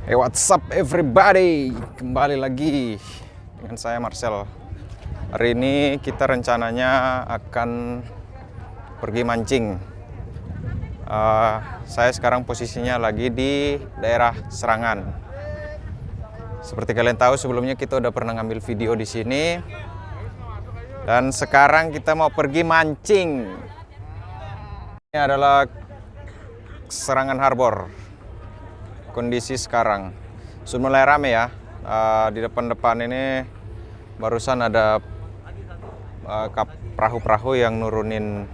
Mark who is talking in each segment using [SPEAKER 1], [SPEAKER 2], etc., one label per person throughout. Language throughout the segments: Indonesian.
[SPEAKER 1] Hey what's up everybody? Kembali lagi dengan saya Marcel. Hari ini kita rencananya akan pergi mancing. Uh, Saya sekarang posisinya lagi di daerah Serangan. Seperti kalian tahu sebelumnya kita udah pernah ngambil video di sini. Dan sekarang kita mau pergi mancing. Ini adalah Serangan Harbor kondisi sekarang. Sudah mulai rame ya. Uh, di depan-depan ini barusan ada uh, perahu-perahu yang nurunin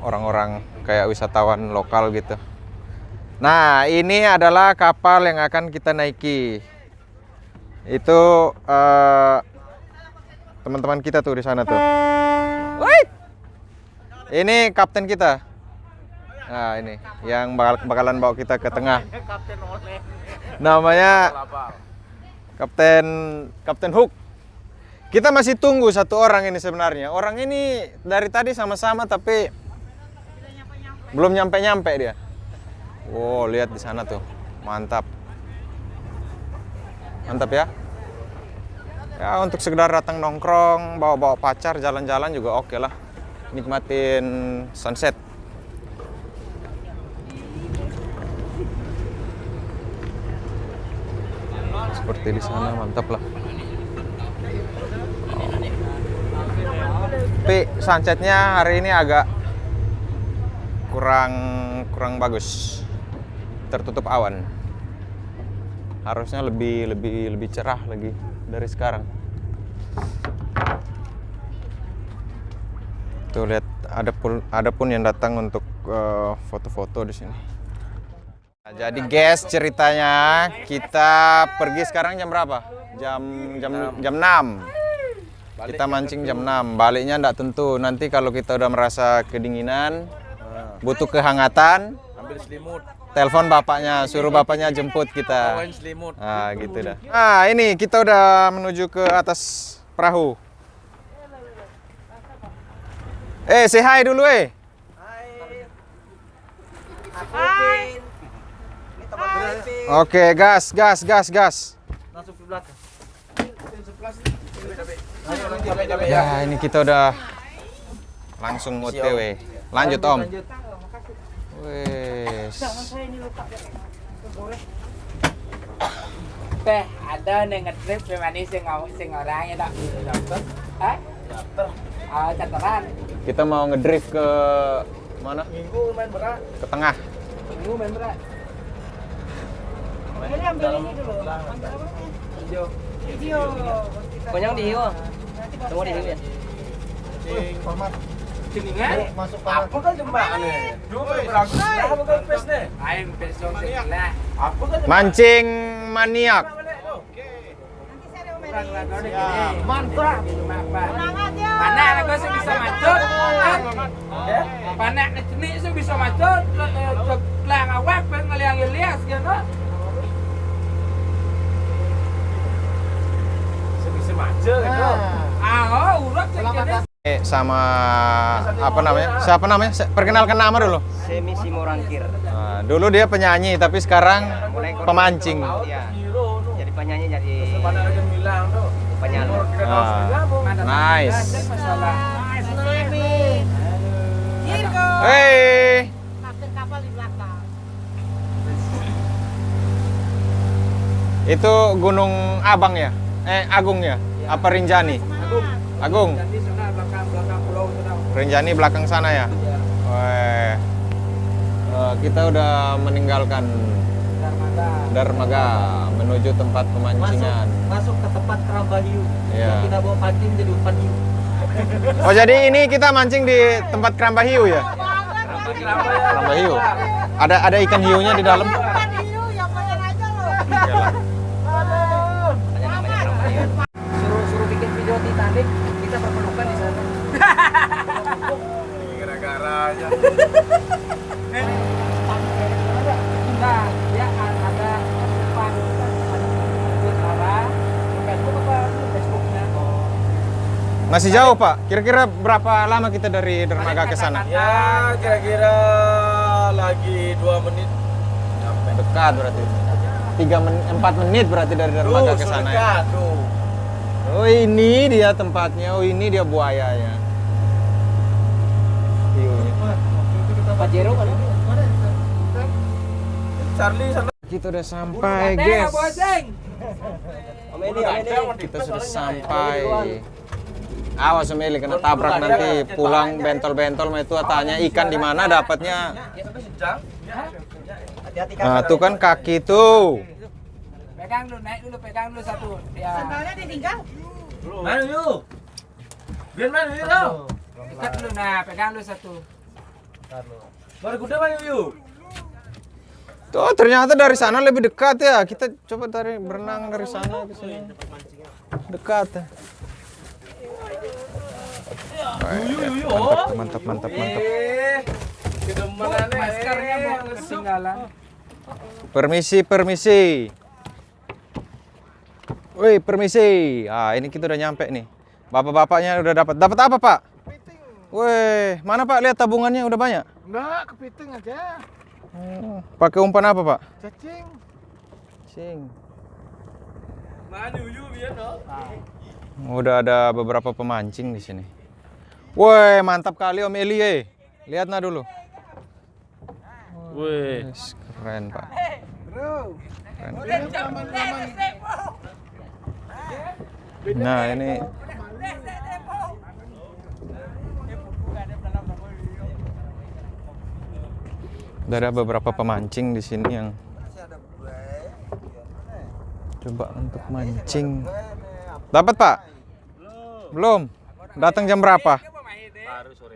[SPEAKER 1] orang-orang uh, kayak wisatawan lokal gitu. Nah ini adalah kapal yang akan kita naiki. Itu teman-teman uh, kita tuh di sana tuh. Wait! ini kapten kita Nah ini yang bakal, bakalan bawa kita ke tengah. Namanya Kapten Kapten Hook. Kita masih tunggu satu orang ini sebenarnya. Orang ini dari tadi sama-sama tapi belum nyampe-nyampe dia. Wow, lihat di sana tuh. Mantap. Mantap ya. Ya untuk sekedar datang nongkrong, bawa-bawa pacar, jalan-jalan juga oke okay lah. Nikmatin sunset. Seperti di sana mantap lah. Oh. tapi sunsetnya hari ini agak kurang kurang bagus. Tertutup awan. Harusnya lebih lebih lebih cerah lagi dari sekarang. Tuh lihat ada pun ada pun yang datang untuk eh, foto-foto uh, di sini jadi guys ceritanya kita pergi sekarang jam berapa? Jam jam jam 6. Kita mancing jam 6. Baliknya enggak tentu. Nanti kalau kita udah merasa kedinginan, butuh kehangatan, ambil selimut. Telepon bapaknya, suruh bapaknya jemput kita. Nah, gitu dah. Nah, ini kita udah menuju ke atas perahu. Eh, say hi dulu eh. Oke, gas, gas, gas, gas. Langsung ke belakang. Ya, ini kita udah langsung OTW. Lanjut, Om. Wes.
[SPEAKER 2] Teh, ada nih ngetrip gimana sih ngomong sing orangnya tak dapat? Hah? Ah, catatan.
[SPEAKER 1] Kita mau ngedrift ke mana?
[SPEAKER 2] Minggu main berat.
[SPEAKER 1] Ke tengah.
[SPEAKER 2] Minggu main berat. Ini ambil ini dulu. Video. Video. Konyang di hiu. Semua di hiu ya. Format. Masuk apa kan jembatan nih? Dulu berangkat. Apa kan pes nih? Ayo pes dong lah. Apa kan
[SPEAKER 1] mancing maniak.
[SPEAKER 2] Mantap. Panak aku sih bisa. Panak sih bisa awak pengen gitu.
[SPEAKER 1] Ah, eh, sama apa namanya? Siapa namanya? Perkenalkan nama dulu.
[SPEAKER 3] Semi Simorangkir.
[SPEAKER 1] Nah, dulu dia penyanyi, tapi sekarang pemancing.
[SPEAKER 3] Iya. Jadi penyanyi jadi penyanyi.
[SPEAKER 1] Nah, nice. Hey. Itu Gunung Abang ya? Eh, Agung ya? Apa Rinjani? Agung. Agung. Rinjani belakang sana ya? Weh. Uh, kita udah meninggalkan Darmaga menuju tempat pemancingan.
[SPEAKER 3] Masuk, masuk ke tempat keramba hiu.
[SPEAKER 1] Iya.
[SPEAKER 3] Kita bawa pancing jadi umpan hiu.
[SPEAKER 1] Oh jadi ini kita mancing di tempat keramba hiu ya? Keramba hiu. Ada ada ikan hiunya di dalam?
[SPEAKER 4] Ikan hiu ya pengen aja loh.
[SPEAKER 1] Iyalah.
[SPEAKER 3] Suruh-suruh bikin video Titanic, kita berpelukan di sana.
[SPEAKER 2] Aja. Nah, dia ada depan ada Facebook apa Facebooknya?
[SPEAKER 1] Masih jauh Pak. Kira-kira berapa lama kita dari Dermaga ke sana?
[SPEAKER 5] Ya kira-kira lagi dua menit sampai.
[SPEAKER 1] dekat berarti. Tiga men empat menit berarti dari dermaga ke sana. ya.
[SPEAKER 2] tuh.
[SPEAKER 1] Oh ini dia tempatnya. Oh ini dia buayanya.
[SPEAKER 3] Pajero kan?
[SPEAKER 2] Charlie sana.
[SPEAKER 1] Kita udah sampai, guys.
[SPEAKER 3] Om Om.
[SPEAKER 1] Kita sudah sampai. Awas Meli kena tabrak nanti pulang bentol-bentol mah itu tanya ikan di mana dapatnya.
[SPEAKER 3] Hati-hati
[SPEAKER 1] Nah, tuh kan kaki tuh.
[SPEAKER 5] Pegang dulu, naik dulu, pegang dulu satu. Ya.
[SPEAKER 4] Sandalnya ditinggal.
[SPEAKER 2] Mana yuk? Biar mana yuk?
[SPEAKER 5] Ikat dulu, nah, pegang dulu satu.
[SPEAKER 2] Kuda mana yuk?
[SPEAKER 1] Tuh ternyata dari sana lebih dekat ya. Kita coba dari berenang dari sana ke sini. Dekat. ya. Mantap, mantap, mantap, mantap.
[SPEAKER 2] Eh.
[SPEAKER 5] Maskernya
[SPEAKER 2] eh.
[SPEAKER 5] ketinggalan.
[SPEAKER 1] Permisi, permisi. Woi, permisi. Ah, ini kita udah nyampe nih. Bapak-bapaknya udah dapat. Dapat apa, Pak? Woi, mana Pak? Lihat tabungannya udah banyak.
[SPEAKER 6] Enggak, kepiting aja.
[SPEAKER 1] Oh, pakai umpan apa, Pak?
[SPEAKER 6] Cacing.
[SPEAKER 2] No?
[SPEAKER 1] Udah ada beberapa pemancing di sini. Woi, mantap kali Om Eli. eh. Lihat nah dulu.
[SPEAKER 2] Wih.
[SPEAKER 1] Yes, keren, Pak.
[SPEAKER 6] Bro.
[SPEAKER 1] Keren. Nah, ini Udah ada beberapa pemancing di sini yang coba untuk mancing. Dapat, Pak? Belum. Datang jam berapa?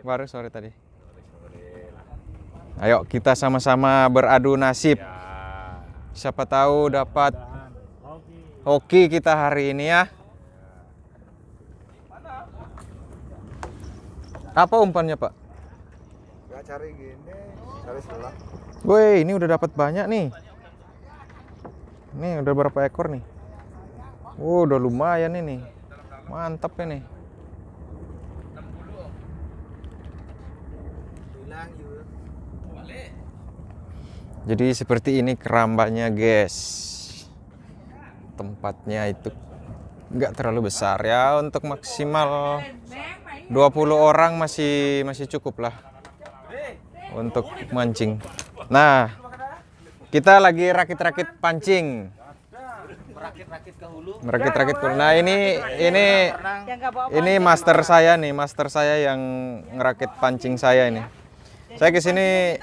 [SPEAKER 1] Baru sore tadi. Ayo kita sama-sama beradu nasib. Siapa tahu dapat hoki kita hari ini ya. Apa umpannya, Pak?
[SPEAKER 6] Enggak cari gini.
[SPEAKER 1] Woi, ini udah dapat banyak nih. Nih, udah berapa ekor nih? Oh, udah lumayan ini. Mantap ini. Jadi seperti ini kerambanya, guys. Tempatnya itu nggak terlalu besar ya untuk maksimal 20 orang masih masih cukup lah untuk mancing. Nah, kita lagi rakit-rakit pancing.
[SPEAKER 3] Rakit-rakit ke hulu.
[SPEAKER 1] Merakit-rakit. Nah, ini ini
[SPEAKER 4] Yang nggak bawa
[SPEAKER 1] ini master saya nih, master saya yang ngerakit pancing saya ini. Saya ke sini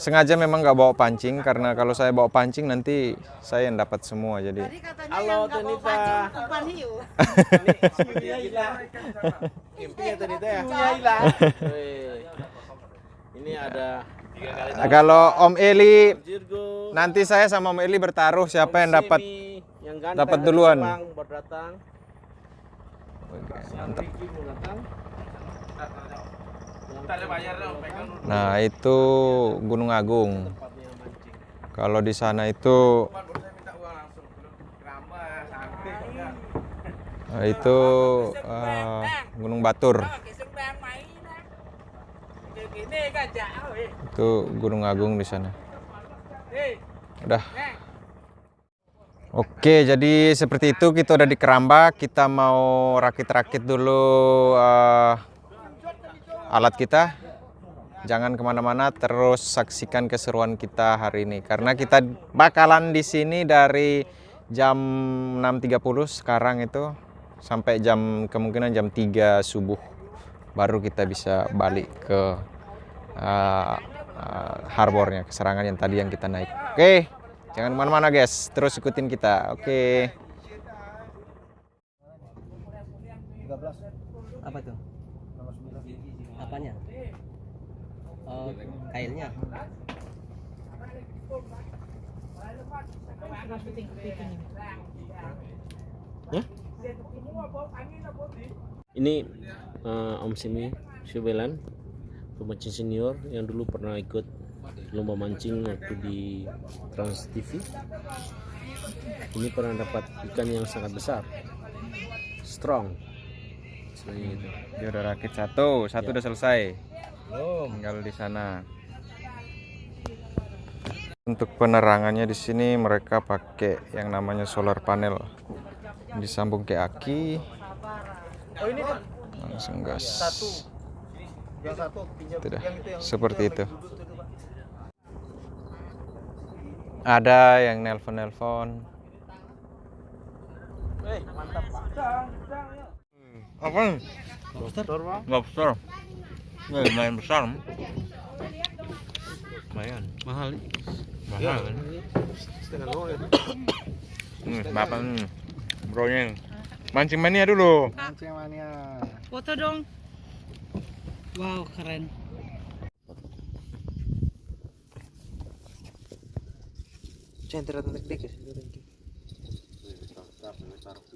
[SPEAKER 1] sengaja memang nggak bawa pancing karena kalau saya bawa pancing nanti saya yang dapat semua jadi
[SPEAKER 4] Tadi katanya
[SPEAKER 2] Halo,
[SPEAKER 4] yang nggak bawa
[SPEAKER 2] Tanita.
[SPEAKER 4] pancing umpan hiu.
[SPEAKER 2] Hiunya hilang. Impinya tadi teh. Hiunya hilang. Wih. Ini ada
[SPEAKER 1] Nah, kalau Om Eli nanti saya sama Om Eli bertaruh siapa yang dapat dapat duluan. Nah, itu Gunung Agung. Kalau di sana itu Nah, itu eh, Gunung Batur.
[SPEAKER 5] Kan.
[SPEAKER 1] Itu Gunung Agung di sana. Udah. Oke, jadi seperti itu kita udah di Keramba. Kita mau rakit-rakit dulu eh, alat kita. Jangan ke mana-mana, terus saksikan keseruan kita hari ini. Karena kita bakalan di sini dari jam 6.30 sekarang itu sampai jam kemungkinan jam 3 subuh baru kita bisa balik ke uh, uh, harbornya, keserangan yang tadi yang kita naik. Oke, jangan ke mana-mana guys, terus ikutin kita. Oke.
[SPEAKER 3] Apa tuh? Apanya? Oh, kailnya.
[SPEAKER 7] Ini eh, Om Simi Syubelan, pemancing senior yang dulu pernah ikut lomba mancing waktu di Trans TV. Ini pernah dapat ikan yang sangat besar, strong. Seperti itu.
[SPEAKER 1] Dia udah rakit satu, satu udah selesai.
[SPEAKER 2] Belum.
[SPEAKER 1] Tinggal di sana. Untuk penerangannya di sini mereka pakai yang namanya solar panel. Disambung ke aki,
[SPEAKER 3] Oh ini
[SPEAKER 1] langsung gas.
[SPEAKER 3] satu
[SPEAKER 1] Tidak,
[SPEAKER 3] yang itu yang
[SPEAKER 1] seperti
[SPEAKER 3] yang
[SPEAKER 1] itu.
[SPEAKER 3] duduk tuh, Pak.
[SPEAKER 1] Ada yang nelpon-nelpon. Apa? Lobster, Lobster. Ini lumayan besar. Lumayan.
[SPEAKER 8] Mahal.
[SPEAKER 1] Mahal kan? Hmm, bapak nih. Bronya. Mancing mania dulu.
[SPEAKER 3] Mancing mania.
[SPEAKER 9] Foto dong. Wauw, keren.
[SPEAKER 3] Zijn er andere klikkers? Nee, we staan op